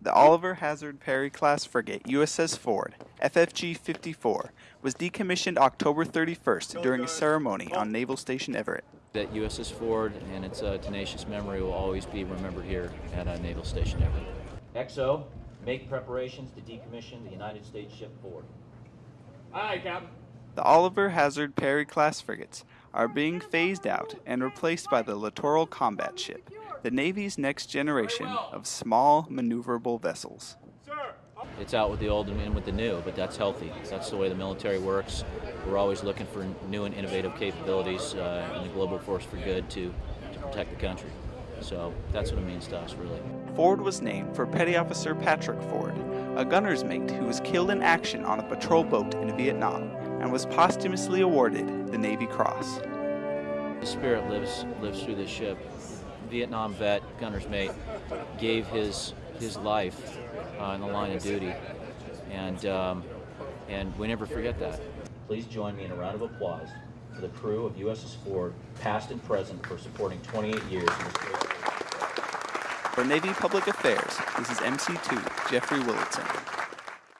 The Oliver Hazard Perry class frigate USS Ford, FFG 54, was decommissioned October 31st during a ceremony on Naval Station Everett. That USS Ford and its uh, tenacious memory will always be remembered here at uh, Naval Station Everett. XO, make preparations to decommission the United States ship Ford. Aye, Captain. The Oliver Hazard Perry class frigates are being phased out and replaced by the Littoral Combat Ship, the Navy's next generation of small, maneuverable vessels. It's out with the old and in with the new, but that's healthy. That's the way the military works. We're always looking for new and innovative capabilities uh, in the global force for good to, to protect the country. So that's what it means to us, really. Ford was named for Petty Officer Patrick Ford, a gunner's mate who was killed in action on a patrol boat in Vietnam and was posthumously awarded the Navy Cross. The spirit lives lives through this ship. Vietnam vet, gunner's mate, gave his his life uh, in the line of duty, and um, and we never forget that. Please join me in a round of applause for the crew of USS Ford, past and present, for supporting 28 years in this great. For Navy Public Affairs, this is MC2 Jeffrey Willitson.